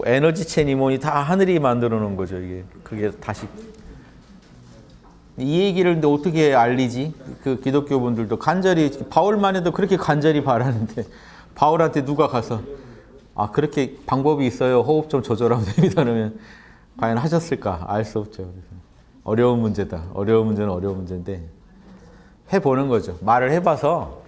뭐 에너지체니 뭐니 다 하늘이 만들어 놓은 거죠 이게. 그게 다시. 이 얘기를 근데 어떻게 알리지? 그 기독교 분들도 간절히 바울만 해도 그렇게 간절히 바라는데 바울한테 누가 가서 아 그렇게 방법이 있어요. 호흡 좀 조절하면 됩니다. 그러면 과연 하셨을까? 알 수 없죠. 그래서 어려운 문제다. 어려운 문제는 어려운 문제인데 해보는 거죠. 말을 해봐서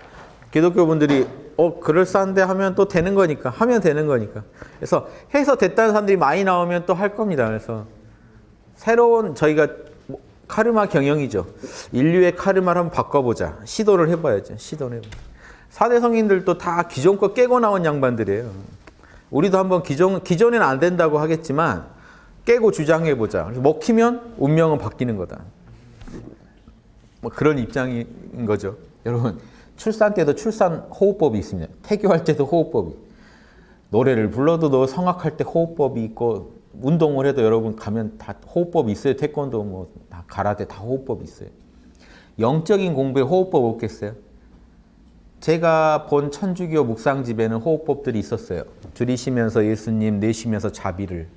기독교 분들이 어 그럴싸한데 하면 또 되는 거니까 하면 되는 거니까. 그래서 해서 됐다는 사람들이 많이 나오면 또 할 겁니다. 그래서 새로운 저희가 뭐 카르마 경영이죠. 인류의 카르마를 한번 바꿔보자. 시도를 해봐야죠. 시도를 해봐 사대 성인들도 다 기존 거 깨고 나온 양반들이에요. 우리도 한번 기존, 기존에는 안 된다고 하겠지만 깨고 주장해보자. 그래서 먹히면 운명은 바뀌는 거다. 뭐 그런 입장인 거죠. 여러분 출산 때도 출산 호흡법이 있습니다. 태교할 때도 호흡법이. 노래를 불러도 너 성악할 때 호흡법이 있고 운동을 해도 여러분 가면 다 호흡법이 있어요. 태권도 뭐 다 가라데 다 호흡법이 있어요. 영적인 공부에 호흡법 없겠어요? 제가 본 천주교 묵상집에는 호흡법들이 있었어요. 들이쉬면서 예수님, 내쉬면서 자비를.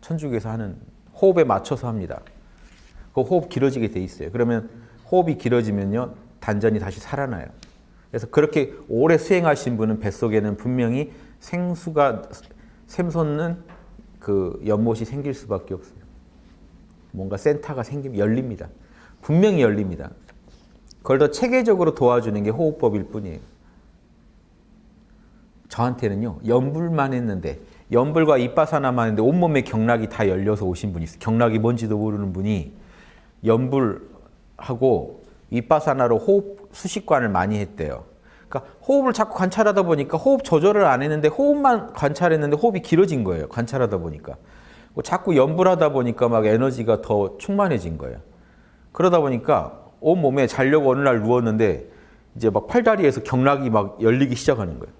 천주교에서 하는 호흡에 맞춰서 합니다. 그 호흡 길어지게 돼 있어요. 그러면 호흡이 길어지면요. 단전이 다시 살아나요. 그래서 그렇게 오래 수행하신 분은 뱃속에는 분명히 생수가 샘솟는 그 연못이 생길 수밖에 없어요. 뭔가 센터가 생기면 열립니다. 분명히 열립니다. 그걸 더 체계적으로 도와주는 게 호흡법일 뿐이에요. 저한테는요. 연불만 했는데 연불과 이빠사나만 했는데 온몸에 경락이 다 열려서 오신 분이 있어요. 경락이 뭔지도 모르는 분이 연불하고 이빠사나로 호흡 수식관을 많이 했대요. 그러니까 호흡을 자꾸 관찰하다 보니까 호흡 조절을 안 했는데 호흡만 관찰했는데 호흡이 길어진 거예요. 관찰하다 보니까. 자꾸 연불하다 보니까 막 에너지가 더 충만해진 거예요. 그러다 보니까 온 몸에 자려고 어느 날 누웠는데 이제 막 팔다리에서 경락이 막 열리기 시작하는 거예요.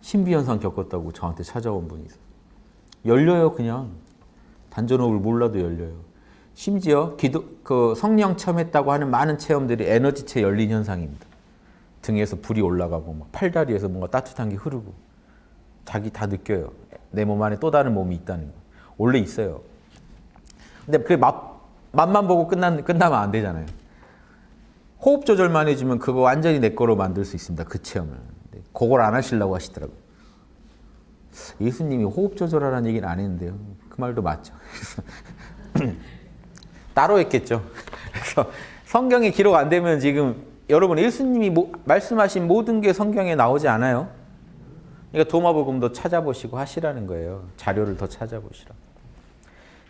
신비현상 겪었다고 저한테 찾아온 분이 있어요. 열려요 그냥. 단전호흡을 몰라도 열려요. 심지어 기도, 그 성령 체험했다고 하는 많은 체험들이 에너지체 열린 현상입니다. 등에서 불이 올라가고 막 팔다리에서 뭔가 따뜻한 게 흐르고 자기 다 느껴요. 내 몸 안에 또 다른 몸이 있다는 거. 원래 있어요. 근데 그 맛, 맛만 보고 끝난, 끝나면 안 되잖아요. 호흡 조절만 해주면 그거 완전히 내 거로 만들 수 있습니다. 그 체험을. 그걸 안 하시려고 하시더라고요. 예수님이 호흡 조절하라는 얘기는 안 했는데요. 그 말도 맞죠. 따로 했겠죠. 그래서 성경에 기록 안 되면 지금 여러분 예수님이 모, 말씀하신 모든 게 성경에 나오지 않아요. 그러니까 도마복음도 찾아보시고 하시라는 거예요. 자료를 더 찾아보시라.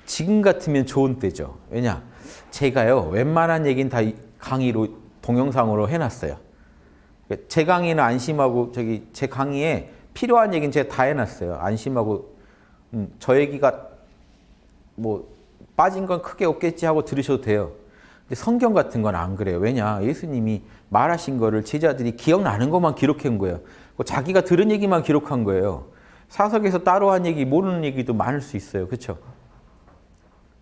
지금 같으면 좋은 때죠. 왜냐? 제가요. 웬만한 얘기는 다 강의로 동영상으로 해놨어요. 제 강의는 안심하고 저기 제 강의에 필요한 얘기는 제가 다 해놨어요. 안심하고 음, 저 얘기가 뭐 빠진 건 크게 없겠지 하고 들으셔도 돼요. 근데 성경 같은 건 안 그래요. 왜냐? 예수님이 말하신 거를 제자들이 기억나는 것만 기록한 거예요. 자기가 들은 얘기만 기록한 거예요. 사석에서 따로 한 얘기, 모르는 얘기도 많을 수 있어요. 그렇죠?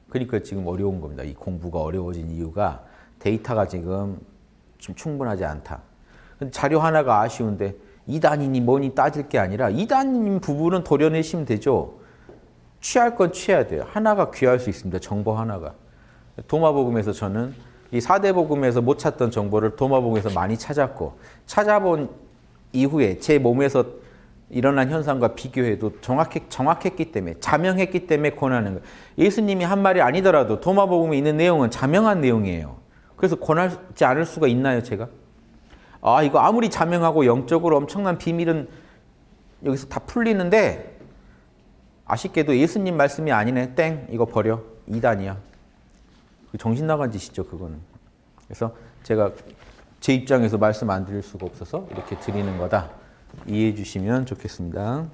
그러니까 지금 어려운 겁니다. 이 공부가 어려워진 이유가 데이터가 지금 좀 충분하지 않다. 자료 하나가 아쉬운데 이단이니 뭐니 따질 게 아니라 이단인 부분은 도려내시면 되죠. 취할 건 취해야 돼요. 하나가 귀할 수 있습니다. 정보 하나가. 도마복음에서 저는 이 사대복음에서 못 찾던 정보를 도마복음에서 많이 찾았고 찾아본 이후에 제 몸에서 일어난 현상과 비교해도 정확했, 정확했기 때문에 자명했기 때문에 권하는 거예요. 예수님이 한 말이 아니더라도 도마복음에 있는 내용은 자명한 내용이에요. 그래서 권하지 않을 수가 있나요 제가? 아 이거 아무리 자명하고 영적으로 엄청난 비밀은 여기서 다 풀리는데 아쉽게도 예수님 말씀이 아니네. 땡. 이거 버려. 이단이야. 정신 나간 짓이죠. 그거는. 그래서 제가 제 입장에서 말씀 안 드릴 수가 없어서 이렇게 드리는 거다. 이해해 주시면 좋겠습니다.